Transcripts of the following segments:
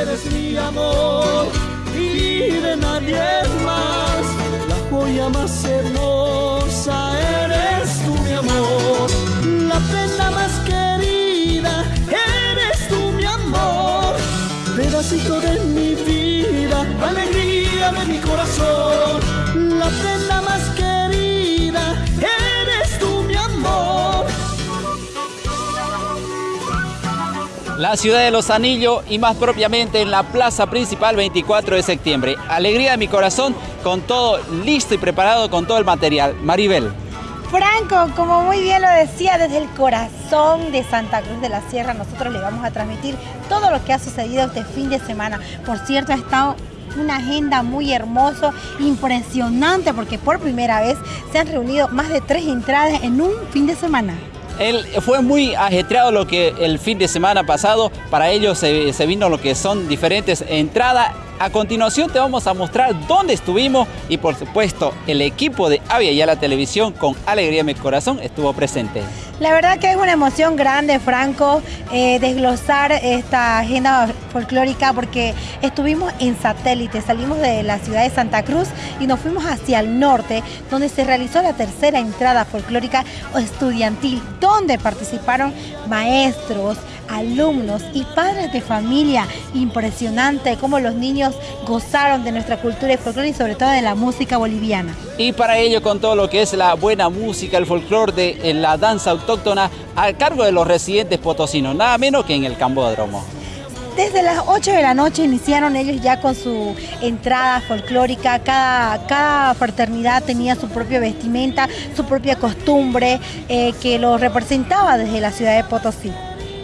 Eres mi amor y de nadie más. La joya más hermosa eres tú, mi amor. La prenda más querida eres tú, mi amor. Pedacito de mi vida, alegría de mi corazón. La ciudad de Los Anillos y más propiamente en la plaza principal 24 de septiembre. Alegría de mi corazón con todo listo y preparado con todo el material. Maribel. Franco, como muy bien lo decía, desde el corazón de Santa Cruz de la Sierra nosotros le vamos a transmitir todo lo que ha sucedido este fin de semana. Por cierto, ha estado una agenda muy hermosa, impresionante, porque por primera vez se han reunido más de tres entradas en un fin de semana. Él fue muy ajetreado lo que el fin de semana pasado. Para ellos se, vino lo que son diferentes entradas. A continuación te vamos a mostrar dónde estuvimos y por supuesto el equipo de Avia y la televisión con alegría en mi corazón estuvo presente. La verdad que es una emoción grande, Franco, eh, desglosar esta agenda folclórica porque estuvimos en satélite, salimos de la ciudad de Santa Cruz y nos fuimos hacia el norte, donde se realizó la tercera entrada folclórica estudiantil, donde participaron maestros, alumnos y padres de familia. Impresionante cómo los niños gozaron de nuestra cultura y folclore y sobre todo de la música boliviana. Y para ello con todo lo que es la buena música, el folclore de la danza autóctona a cargo de los residentes potosinos, nada menos que en el Cambódromo. Desde las 8 de la noche iniciaron ellos ya con su entrada folclórica, cada, cada fraternidad tenía su propia vestimenta, su propia costumbre eh, que lo representaba desde la ciudad de Potosí.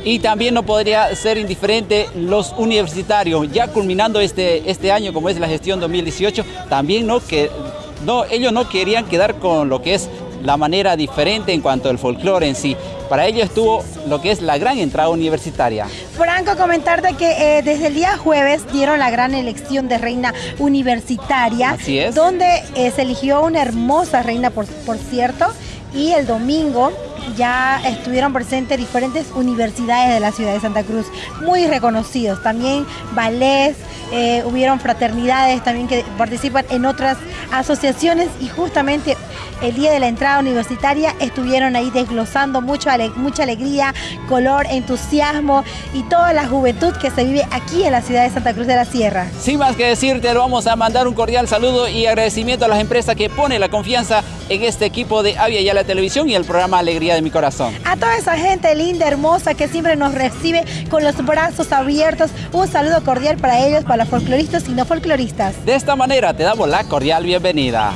Y también no podría ser indiferente los universitarios, ya culminando este, este año como es la gestión 2018, también no, que, no, ellos no querían quedar con lo que es la manera diferente en cuanto al folclore en sí. Para ello estuvo lo que es la gran entrada universitaria. Franco, comentarte que eh, desde el día jueves dieron la gran elección de reina universitaria. Así es. Donde eh, se eligió una hermosa reina, por, por cierto, y el domingo ya estuvieron presentes diferentes universidades de la ciudad de Santa Cruz, muy reconocidos. También ballets, eh, hubieron fraternidades también que participan en otras asociaciones y justamente el día de la entrada universitaria estuvieron ahí desglosando mucho, mucha alegría, color, entusiasmo y toda la juventud que se vive aquí en la ciudad de Santa Cruz de la Sierra. Sin más que decirte, vamos a mandar un cordial saludo y agradecimiento a las empresas que ponen la confianza en este equipo de Avia y a la televisión y el programa Alegría de mi Corazón. A toda esa gente linda, hermosa, que siempre nos recibe con los brazos abiertos, un saludo cordial para ellos, para los folcloristas y no folcloristas. De esta manera te damos la cordial bienvenida.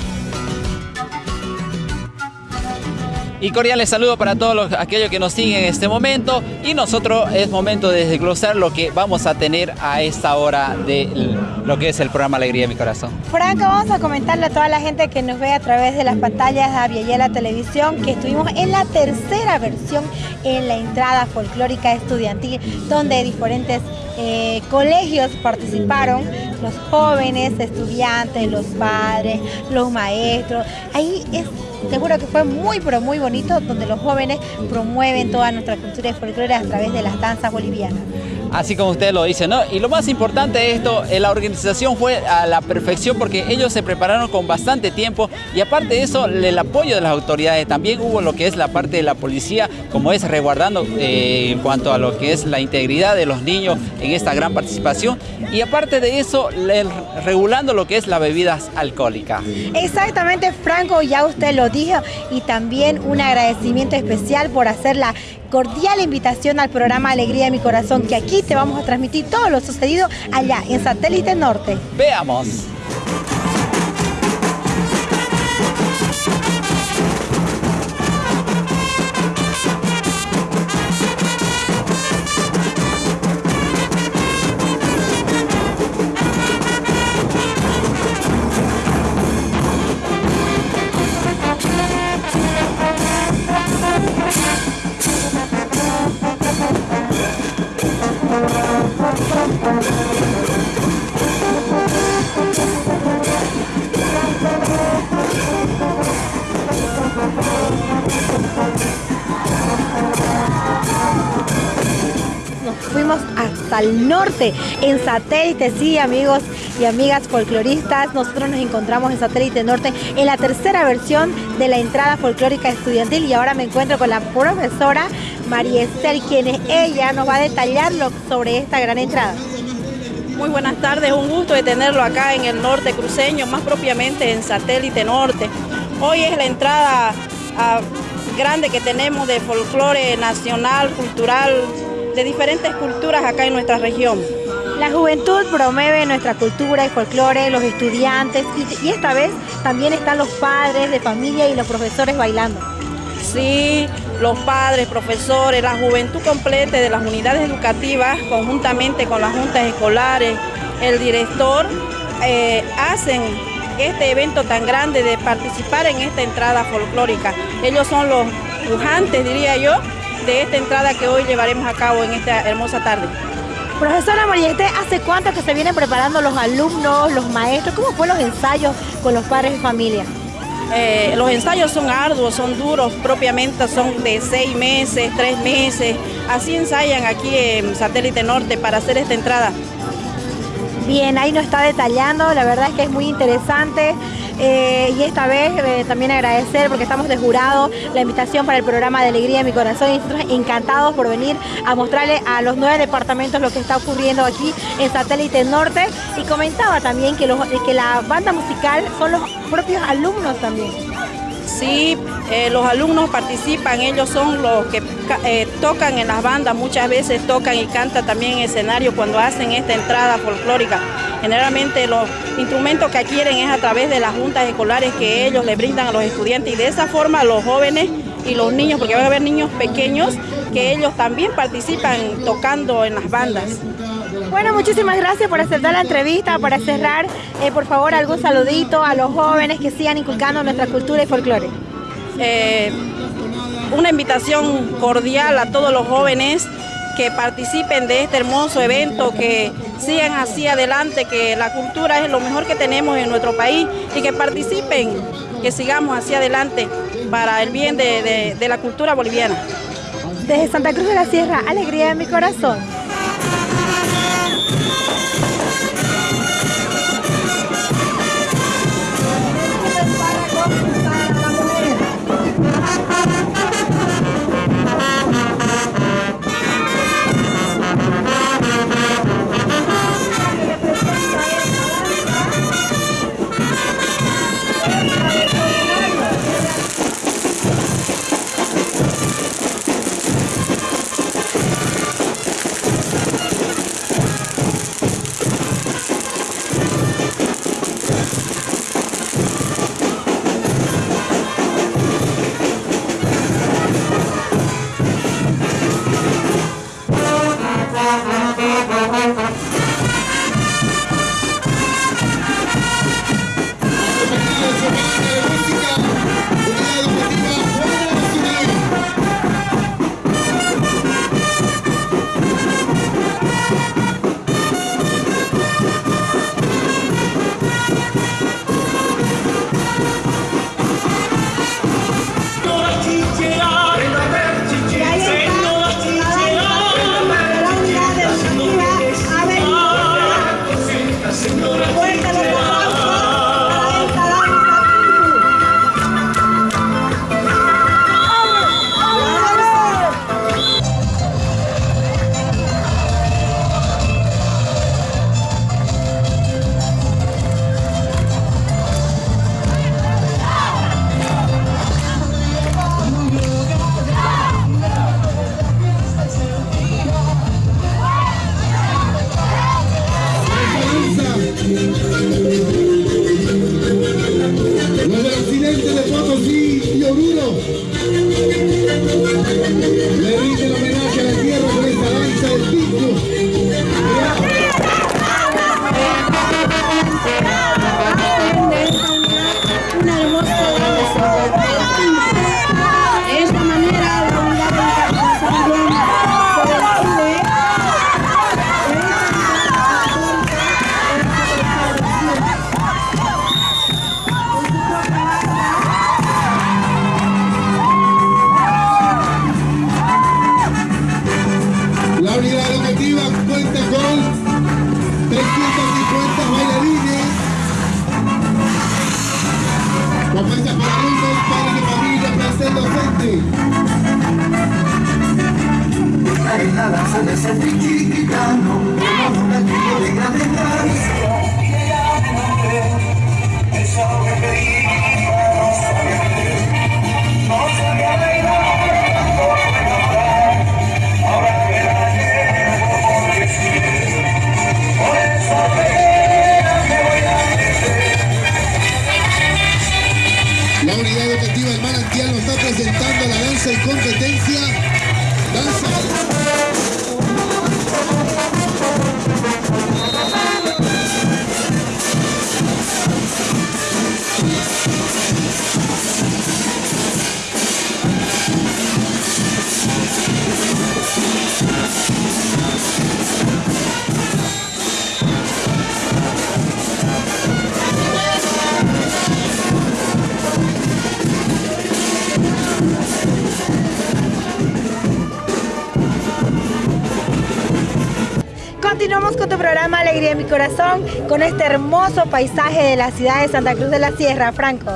Y cordiales saludos para todos los, aquellos que nos siguen en este momento. Y nosotros es momento de desglosar lo que vamos a tener a esta hora de lo que es el programa Alegría de mi Corazón. Franco, vamos a comentarle a toda la gente que nos ve a través de las pantallas de Avia y la televisión que estuvimos en la tercera versión en la entrada folclórica estudiantil, donde diferentes eh, colegios participaron, los jóvenes, estudiantes, los padres, los maestros. Ahí es Seguro que fue muy, pero muy bonito, donde los jóvenes promueven toda nuestra cultura y folclore a través de las danzas bolivianas. Así como usted lo dice, ¿no? Y lo más importante de esto, eh, la organización fue a la perfección porque ellos se prepararon con bastante tiempo y aparte de eso, el apoyo de las autoridades. También hubo lo que es la parte de la policía, como es resguardando eh, en cuanto a lo que es la integridad de los niños en esta gran participación. Y aparte de eso, regulando lo que es las bebidas alcohólicas. Exactamente, Franco, ya usted lo dijo. Y también un agradecimiento especial por hacer la cordial invitación al programa Alegría de mi Corazón, que aquí te vamos a transmitir todo lo sucedido allá en Satélite Norte. Veamos. en Satélite. Sí, amigos y amigas folcloristas, nosotros nos encontramos en Satélite Norte en la tercera versión de la entrada folclórica estudiantil y ahora me encuentro con la profesora María Estel, quien es ella, nos va a detallar sobre esta gran entrada. Muy buenas tardes, un gusto de tenerlo acá en el norte cruceño, más propiamente en Satélite Norte. Hoy es la entrada a grande que tenemos de folclore nacional, cultural, de diferentes culturas acá en nuestra región. La juventud promueve nuestra cultura y folclore, los estudiantes y, esta vez también están los padres de familia y los profesores bailando. Sí, los padres, profesores, la juventud completa de las unidades educativas, conjuntamente con las juntas escolares, el director, eh, hacen este evento tan grande de participar en esta entrada folclórica. Ellos son los pujantes, diría yo, de esta entrada que hoy llevaremos a cabo en esta hermosa tarde. Profesora Mariette, ¿hace cuánto que se vienen preparando los alumnos, los maestros? ¿Cómo fue los ensayos con los padres de familia? Eh, los ensayos son arduos, son duros, propiamente son de seis meses, tres meses. Así ensayan aquí en Satélite Norte para hacer esta entrada. Bien, ahí nos está detallando, la verdad es que es muy interesante. Eh, y esta vez eh, también agradecer porque estamos de jurado la invitación para el programa de Alegría de mi Corazón y nosotros encantados por venir a mostrarle a los nueve departamentos lo que está ocurriendo aquí en Satélite Norte y comentaba también que, que la banda musical son los propios alumnos también. Sí, eh, los alumnos participan, ellos son los que eh, tocan en las bandas, muchas veces tocan y cantan también en escenario cuando hacen esta entrada folclórica. Generalmente los instrumentos que adquieren es a través de las juntas escolares que ellos le brindan a los estudiantes y de esa forma los jóvenes y los niños, porque van a haber niños pequeños que ellos también participan tocando en las bandas. Bueno, muchísimas gracias por aceptar la entrevista. Para cerrar, eh, por favor, algún saludito a los jóvenes que sigan inculcando nuestra cultura y folclore. Eh, una invitación cordial a todos los jóvenes que participen de este hermoso evento, que sigan así adelante, que la cultura es lo mejor que tenemos en nuestro país y que participen, que sigamos así adelante para el bien de la cultura boliviana. Desde Santa Cruz de la Sierra, alegría en mi corazón. comitiva cuenta con 350 bailarines, compuestas por alumnos, padres de familia, placer docente. Ay, nada, se Alegría de mi Corazón, con este hermoso paisaje de la ciudad de Santa Cruz de la Sierra, Franco.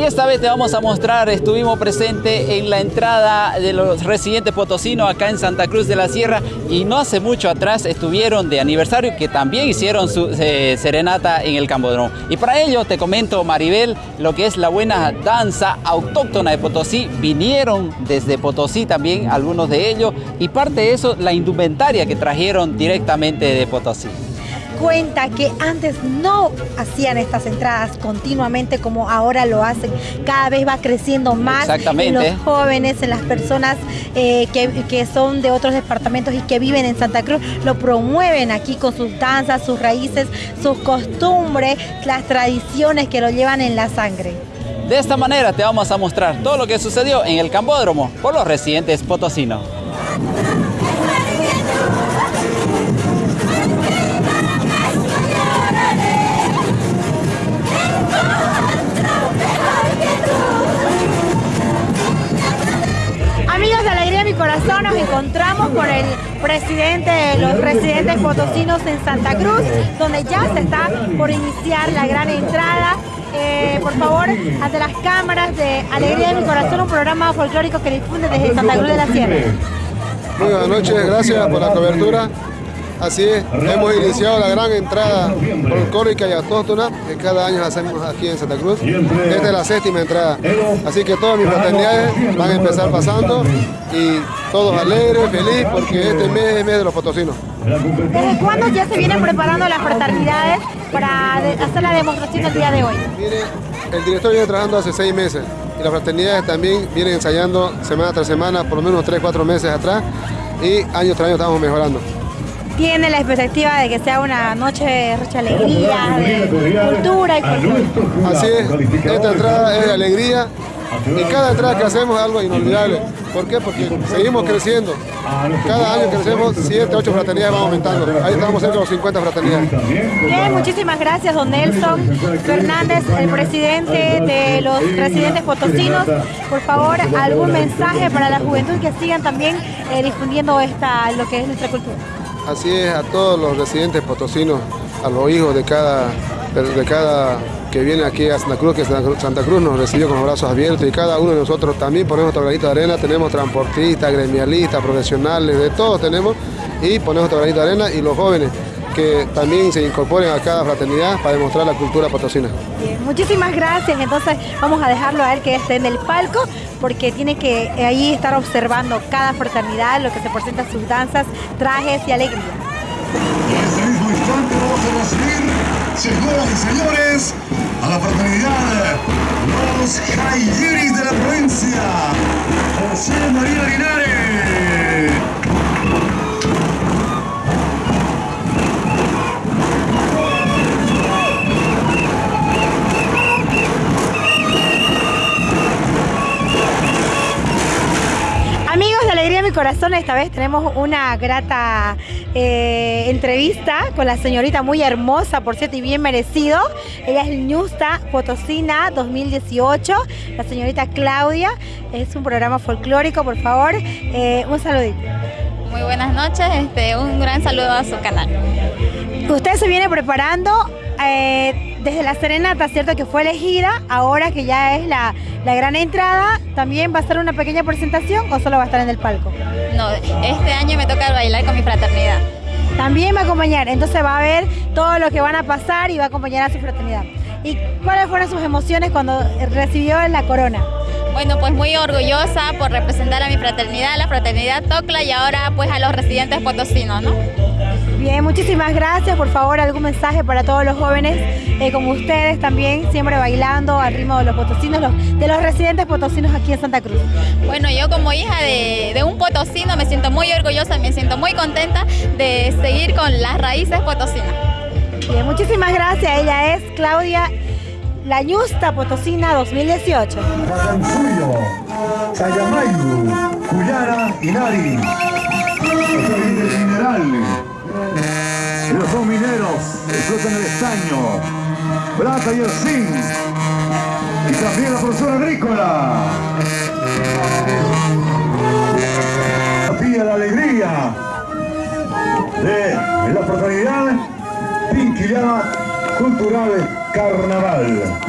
Y esta vez te vamos a mostrar, estuvimos presentes en la entrada de los residentes potosinos acá en Santa Cruz de la Sierra y no hace mucho atrás estuvieron de aniversario que también hicieron su eh, serenata en el Cambodrón. Y para ello te comento, Maribel, lo que es la buena danza autóctona de Potosí. Vinieron desde Potosí también algunos de ellos y parte de eso la indumentaria que trajeron directamente de Potosí cuenta que antes no hacían estas entradas continuamente como ahora lo hacen. Cada vez va creciendo más en los jóvenes, en las personas eh, que, que, son de otros departamentos y que viven en Santa Cruz. Lo promueven aquí con sus danzas, sus raíces, sus costumbres, las tradiciones que lo llevan en la sangre. De esta manera te vamos a mostrar todo lo que sucedió en el Cambódromo por los residentes potosinos. Nos encontramos con el presidente de los residentes potosinos en Santa Cruz, donde ya se está por iniciar la gran entrada. Eh, por favor, ante las cámaras de Alegría de mi Corazón, un programa folclórico que difunde desde Santa Cruz de la Sierra. Buenas noches, gracias por la cobertura. Así es, hemos iniciado la gran entrada folclórica y autóctona que cada año hacemos aquí en Santa Cruz. Esta es la séptima entrada. Así que todas mis fraternidades van a empezar pasando y todos alegres, felices, porque este mes es el mes de los potosinos. ¿Desde cuándo ya se vienen preparando las fraternidades para hacer la demostración el día de hoy? Mire, el director viene trabajando hace seis meses y las fraternidades también vienen ensayando semana tras semana, por lo menos tres, cuatro meses atrás y año tras año estamos mejorando tiene la expectativa de que sea una noche de mucha alegría, de cultura y cultura. Así es, esta entrada es de alegría y cada entrada que hacemos es algo inolvidable. ¿Por qué? Porque seguimos creciendo. Cada año crecemos 7, 8 fraternidades, vamos aumentando. Ahí estamos cerca de los 50 fraternidades. Bien, muchísimas gracias, don Nelson Fernández, el presidente de los residentes potosinos. Por favor, algún mensaje para la juventud que sigan también eh, difundiendo esta, lo que es nuestra cultura. Así es, a todos los residentes potosinos, a los hijos de cada, de cada que viene aquí a Santa Cruz, que Santa Cruz nos recibió con los brazos abiertos y cada uno de nosotros también ponemos nuestro granito de arena, tenemos transportistas, gremialistas, profesionales, de todos tenemos y ponemos nuestro granito de arena y los jóvenes que también se incorporen a cada fraternidad para demostrar la cultura potosina. Bien, muchísimas gracias, entonces vamos a dejarlo a él que esté en el palco porque tiene que ahí estar observando cada fraternidad, lo que se presenta sus danzas, trajes y alegría. En este mismo instante vamos a recibir, señoras y señores, a la fraternidad Los Jayeris de la provincia, José María Linares. Esta vez tenemos una grata eh, entrevista con la señorita muy hermosa, por cierto, y bien merecido. Ella es Ñusta Potosina 2018, la señorita Claudia. Es un programa folclórico, por favor, eh, un saludito. Muy buenas noches, este, un gran saludo a su canal. Usted se viene preparando eh, desde la serenata, ¿cierto? Que fue elegida, ahora que ya es la, la gran entrada, ¿también va a ser una pequeña presentación o solo va a estar en el palco? No, este año me toca bailar con mi fraternidad. También va a acompañar, entonces va a ver todo lo que van a pasar y va a acompañar a su fraternidad. ¿Y cuáles fueron sus emociones cuando recibió la corona? Bueno, pues muy orgullosa por representar a mi fraternidad, la fraternidad Tocla y ahora pues a los residentes potosinos, ¿no? Bien, muchísimas gracias. Por favor, algún mensaje para todos los jóvenes eh, como ustedes también, siempre bailando al ritmo de los potosinos, los- de los residentes potosinos aquí en Santa Cruz. Bueno, yo como hija de, de un potosino me siento muy orgullosa, me siento muy contenta de seguir con las raíces potosinas. Bien, muchísimas gracias. Ella es Claudia Lañusta Potosina 2018. Pacansuyo, Sayamayu, Cuyara y Nari. Los explotan el estaño, plata y el zinc. Y también la producción agrícola. La pía la alegría de la fraternidad Pinquillana Cultural Carnaval.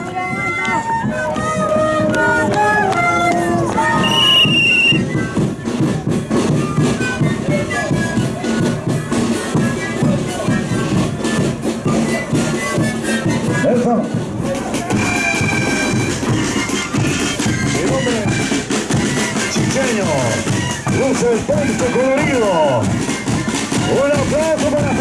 Chiqueño, luce el poncho colorido. Un aplauso para.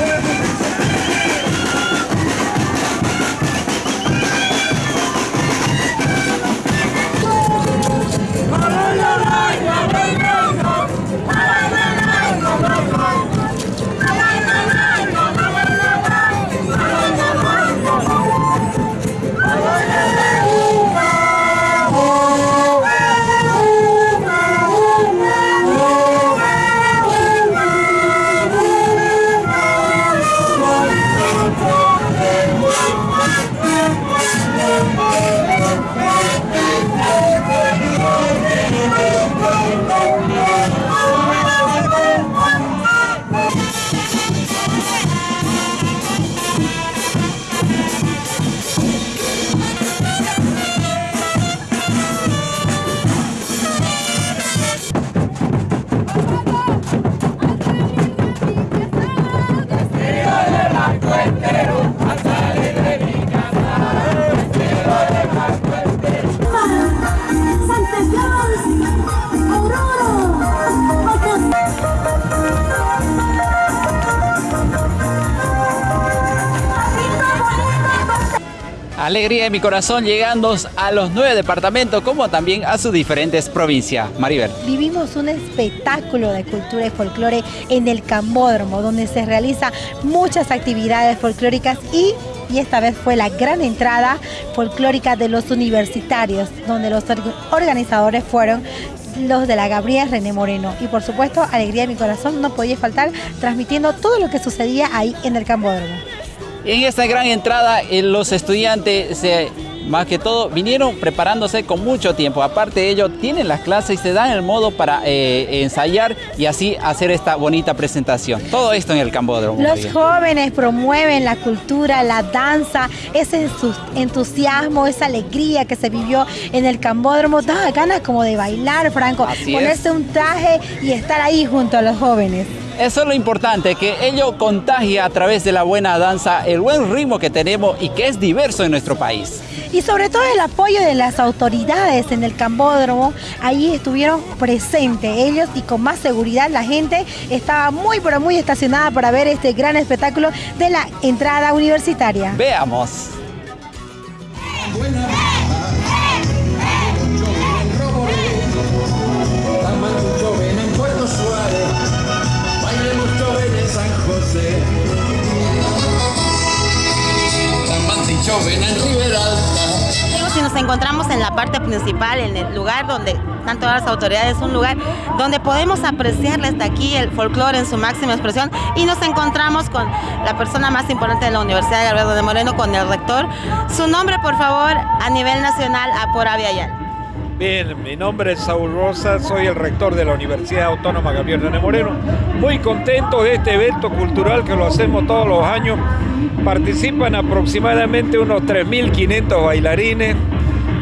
Santa De mi corazón llegando a los nueve departamentos como también a sus diferentes provincias. Maribel. Vivimos un espectáculo de cultura y folclore en el Cambódromo, donde se realizan muchas actividades folclóricas y, y esta vez fue la gran entrada folclórica de los universitarios, donde los or- organizadores fueron los de la Gabriel René Moreno. Y por supuesto, Alegría de mi corazón no podía faltar transmitiendo todo lo que sucedía ahí en el Cambódromo. En esta gran entrada, eh, los estudiantes, se- más que todo, vinieron preparándose con mucho tiempo. Aparte de ello, tienen las clases y se dan el modo para eh, ensayar y así hacer esta bonita presentación. Todo esto en el Cambódromo. Los jóvenes promueven la cultura, la danza, ese entusiasmo, esa alegría que se vivió en el Cambódromo. Da ganas como de bailar, Franco, Así ponerse es. un traje y estar ahí junto a los jóvenes. Eso es lo importante, que ello contagia a través de la buena danza el buen ritmo que tenemos y que es diverso en nuestro país. Y sobre todo el apoyo de las autoridades en el Cambódromo, ahí estuvieron presentes ellos y con más seguridad la gente estaba muy pero muy estacionada para ver este gran espectáculo de la entrada universitaria. Veamos. Jóvenes en Riberalta. Si nos encontramos en la parte principal, en el lugar donde están todas las autoridades, un lugar donde podemos apreciar desde aquí el folclore en su máxima expresión y nos encontramos con la persona más importante de la Universidad de Gabriel de Moreno, con el rector. Su nombre, por favor, a nivel nacional, a por. Bien, mi nombre es Saúl Rosa, soy el rector de la Universidad Autónoma Gabriel René Moreno. Muy contento de este evento cultural que lo hacemos todos los años. Participan aproximadamente unos 3.500 bailarines.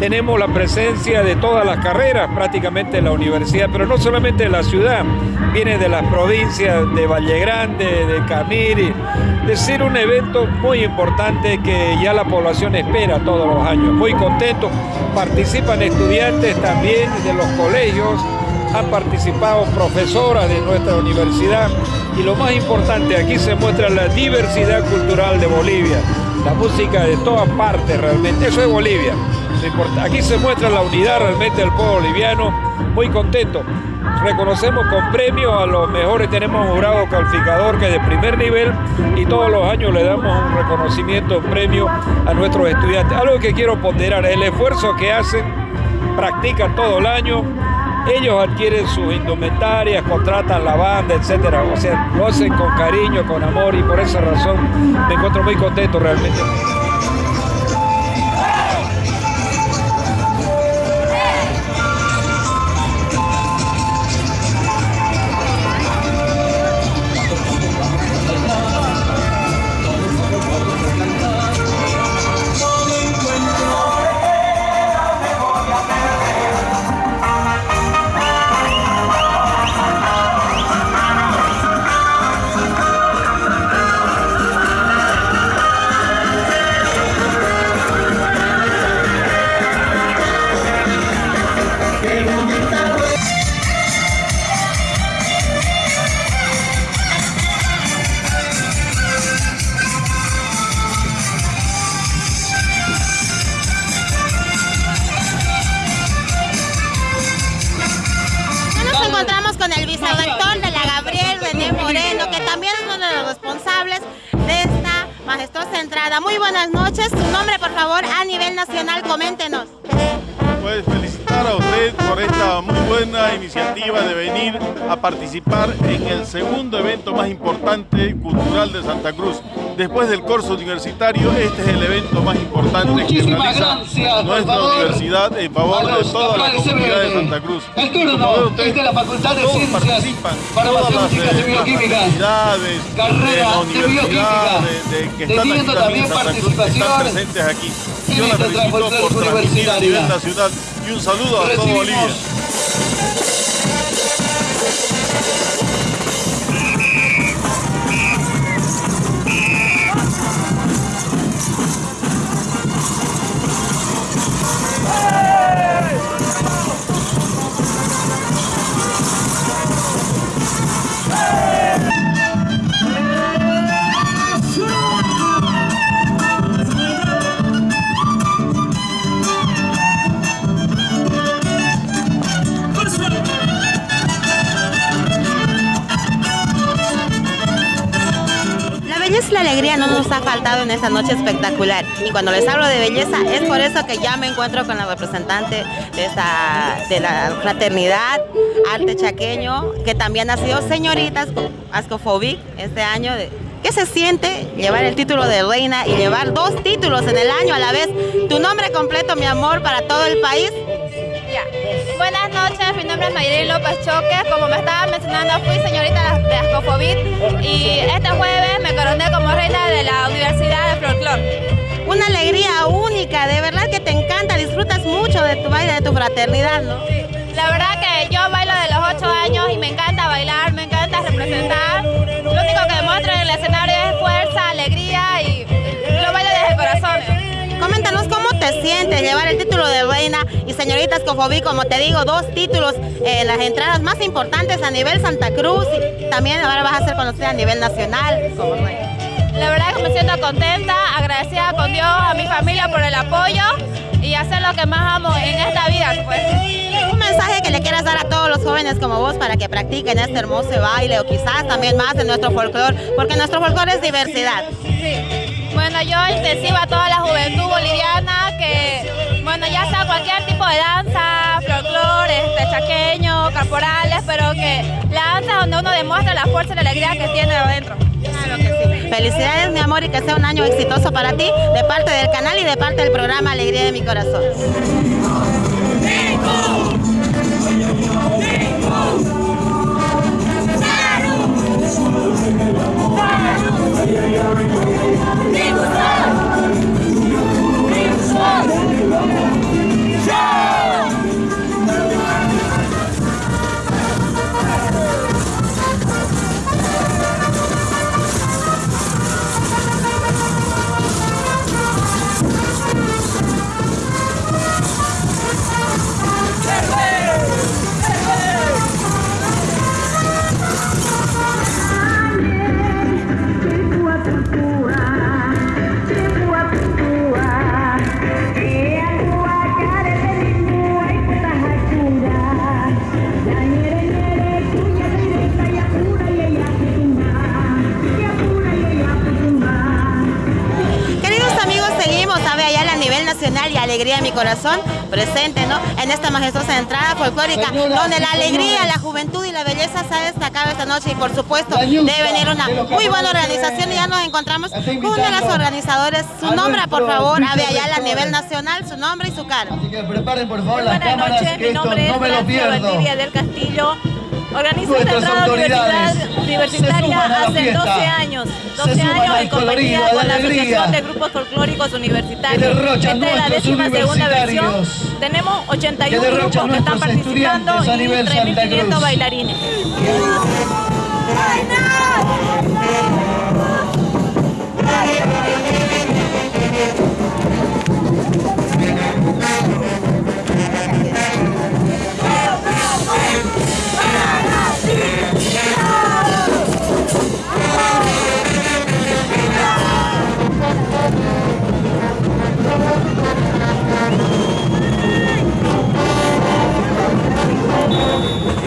Tenemos la presencia de todas las carreras prácticamente en la universidad, pero no solamente de la ciudad, viene de las provincias de Valle Grande, de Camiri, de ser un evento muy importante que ya la población espera todos los años. Muy contento, participan estudiantes también de los colegios, han participado profesoras de nuestra universidad. Y lo más importante, aquí se muestra la diversidad cultural de Bolivia, la música de todas partes realmente, eso es Bolivia. Aquí se muestra la unidad realmente del pueblo boliviano, muy contento. Reconocemos con premio a los mejores, tenemos un jurado calificador que es de primer nivel y todos los años le damos un reconocimiento, un premio a nuestros estudiantes. Algo que quiero ponderar, el esfuerzo que hacen, practican todo el año, ellos adquieren sus indumentarias, contratan la banda, etcétera. O sea, lo hacen con cariño, con amor y por esa razón me encuentro muy contento realmente. Muy buenas noches. Su nombre, por favor, a nivel nacional, coméntenos. Felicitar a usted por esta muy buena iniciativa de venir a participar en el segundo evento más importante cultural de Santa Cruz. Después del curso universitario, este es el evento más importante que realiza nuestra universidad en favor de toda la comunidad de Santa Cruz. El turno es de la Facultad de Ciencias, participan, farmacéuticas y bioquímicas, carrera de bioquímica, que están aquí también en Santa Cruz, que están presentes aquí. Yo la felicito por transmitir a nivel nacional y un saludo a todo Bolivia. En esta noche espectacular. Y cuando les hablo de belleza, es por eso que ya me encuentro con la representante de, esta, de la fraternidad Arte Chaqueño, que también ha sido señorita Ascofobic este año. ¿Qué se siente llevar el título de reina y llevar dos títulos en el año a la vez? Tu nombre completo, mi amor, para todo el país. Buenas noches, mi nombre es Mayrin López Choque. Como me estaba mencionando, fui señorita de Ascofobit y este jueves me coroné como reina de la Universidad de Folklore. Una alegría única, de verdad que te encanta, disfrutas mucho de tu baile, de tu fraternidad, ¿no? La verdad que yo bailo de los 8 años y me encanta bailar, me encanta representar. Llevar el título de reina y señorita Escofobí, como te digo, dos títulos en las entradas más importantes a nivel Santa Cruz y también ahora vas a ser conocida a nivel nacional como reina. La verdad que me siento contenta, agradecida con Dios, a mi familia por el apoyo y hacer lo que más amo en esta vida. Pues. Un mensaje que le quieras dar a todos los jóvenes como vos para que practiquen este hermoso baile o quizás también más de nuestro folclore, porque nuestro folclore es diversidad. Sí. Bueno, yo intensivo a toda la juventud boliviana que, bueno, ya sea cualquier tipo de danza, folclore, este, chaqueño, corporales, pero que la danza donde uno demuestra la fuerza y la alegría que tiene adentro. Claro que sí. Felicidades, mi amor, y que sea un año exitoso para ti, de parte del canal y de parte del programa Alegría de mi Corazón. Nibusan! Corazón presente ¿no? en esta majestuosa entrada folclórica donde la alegría, la juventud y la belleza se ha destacado esta noche y por supuesto debe venir una muy buena organización y ya nos encontramos con uno de los organizadores. Su nombre, por favor, Ave Ayala a nivel nacional, su nombre y su cara. Preparen por favor las Buenas cámaras, noches, que mi esto nombre es no me lo pierdo. Del Castillo. Organizo esta Nuestras entrada autoridades universidad- universitaria hace fiesta. 12 años. Se 12 suman años en compañía colorido, con la. Asociación de Grupos Folclóricos Universitarios. Que Esta es la décima segunda versión. Tenemos Que 81 derrochan grupos que están participando y nivel Santa 3.500 Cruz. bailarines.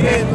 Qué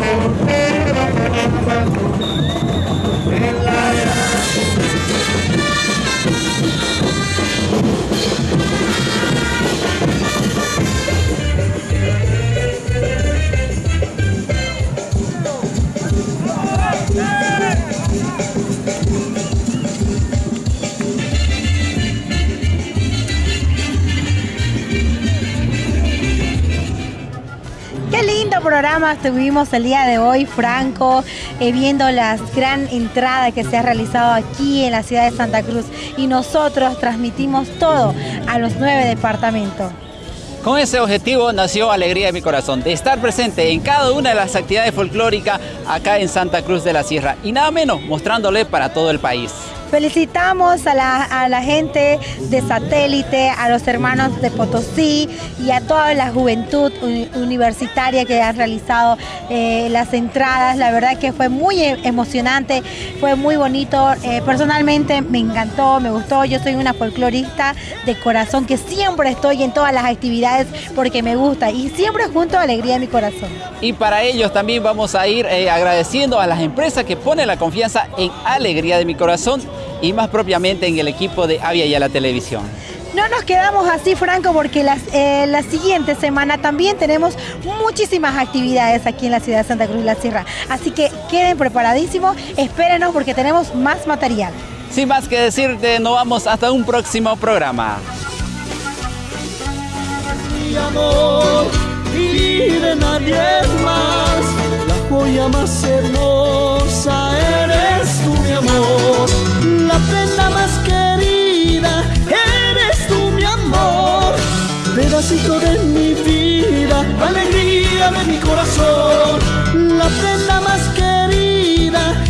programa tuvimos el día de hoy, Franco, eh, viendo la gran entrada que se ha realizado aquí en la ciudad de Santa Cruz. Y nosotros transmitimos todo a los nueve departamentos. Con ese objetivo nació Alegría de mi Corazón, de estar presente en cada una de las actividades folclóricas acá en Santa Cruz de la Sierra y nada menos mostrándole para todo el país. Felicitamos a la, a la gente de satélite, a los hermanos de Potosí y a toda la juventud uni- universitaria que han realizado eh, las entradas. La verdad que fue muy e- emocionante, fue muy bonito. Eh, personalmente me encantó, me gustó. Yo soy una folclorista de corazón que siempre estoy en todas las actividades porque me gusta y siempre junto a Alegría de mi Corazón. Y para ellos también vamos a ir eh, agradeciendo a las empresas que ponen la confianza en Alegría de mi Corazón y más propiamente en el equipo de Avia y a la televisión. No nos quedamos así, Franco, porque las, eh, la siguiente semana también tenemos muchísimas actividades aquí en la ciudad de Santa Cruz de la Sierra. Así que queden preparadísimos, espérenos porque tenemos más material. Sin más que decirte, nos vamos hasta un próximo programa. mi amor y de nadie más. La joya más hermosa eres tú, mi amor la prenda más querida, eres tú mi amor, pedacito de mi vida, alegría de mi corazón, la prenda más querida.